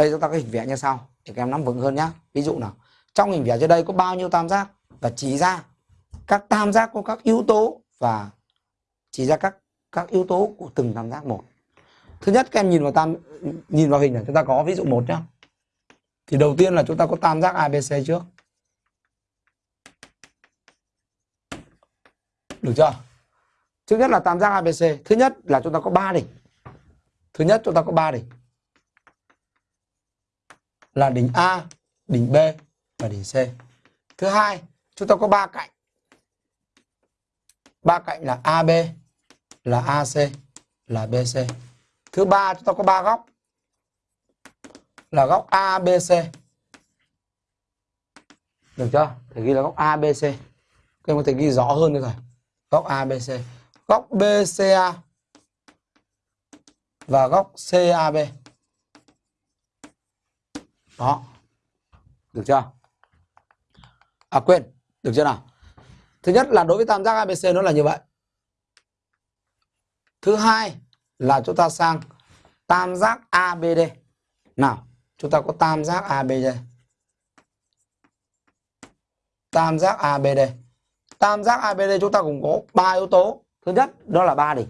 đây, chúng ta có hình vẽ như sau, để các em nắm vững hơn nhá. Ví dụ nào, trong hình vẽ dưới đây có bao nhiêu tam giác? Và chỉ ra các tam giác có các yếu tố và chỉ ra các các yếu tố của từng tam giác một. Thứ nhất, các em nhìn vào tam, nhìn vào hình này, chúng ta có ví dụ một nhá. Thì đầu tiên là chúng ta có tam giác ABC trước. Được chưa? Thứ nhất là tam giác ABC thứ nhất là chúng ta có ba đỉnh. Thứ nhất, chúng ta có ba đỉnh là đỉnh A, đỉnh B và đỉnh C. Thứ hai, chúng ta có ba cạnh. Ba cạnh là AB là AC là BC thứ ba, chúng ta có ba góc. Là góc ABC được chưa? Thầy ghi là góc ABC các em có thể ghi rõ hơn nữa rồi. Góc ABC góc BCA và góc CAB đó. Được chưa? À quên. Được chưa nào? Thứ nhất là đối với tam giác ABC nó là như vậy. Thứ hai là chúng ta sang tam giác ABD nào, chúng ta có tam giác ABD tam giác ABD tam giác ABD chúng ta cũng có ba yếu tố. Thứ nhất, đó là ba đỉnh.